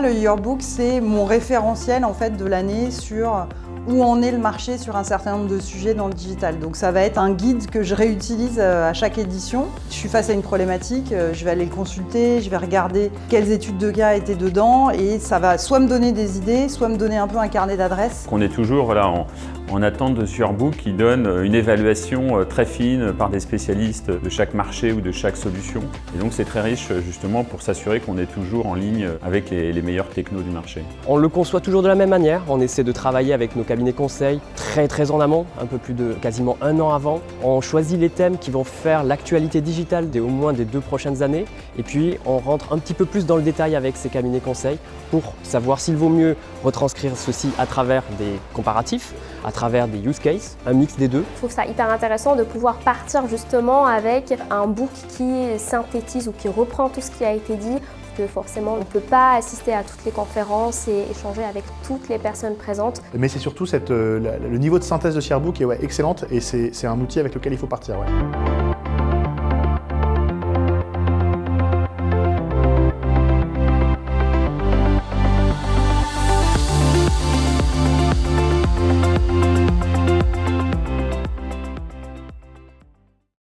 Yearbook, c'est mon référentiel en fait de l'année sur où en est le marché sur un certain nombre de sujets dans le digital. Donc ça va être un guide que je réutilise euh, à chaque édition. Je suis face à une problématique, euh, je vais aller le consulter, je vais regarder quelles études de cas étaient dedans et ça va soit me donner des idées, soit me donner un peu un carnet d'adresses. On est toujours voilà, en, en attente de Surbook qui donne une évaluation très fine par des spécialistes de chaque marché ou de chaque solution. Et donc c'est très riche justement pour s'assurer qu'on est toujours en ligne avec les meilleurs technos du marché. On le conçoit toujours de la même manière, on essaie de travailler avec nos cabinet conseil très très en amont, un peu plus de quasiment un an avant. On choisit les thèmes qui vont faire l'actualité digitale des au moins des deux prochaines années et puis on rentre un petit peu plus dans le détail avec ces cabinets conseils pour savoir s'il vaut mieux retranscrire ceci à travers des comparatifs, à travers des use cases, un mix des deux. Je trouve ça hyper intéressant de pouvoir partir justement avec un book qui synthétise ou qui reprend tout ce qui a été dit que forcément on ne peut pas assister à toutes les conférences et échanger avec toutes les personnes présentes. Mais c'est surtout euh, le niveau de synthèse de Sharebook qui est ouais, excellente et c'est un outil avec lequel il faut partir.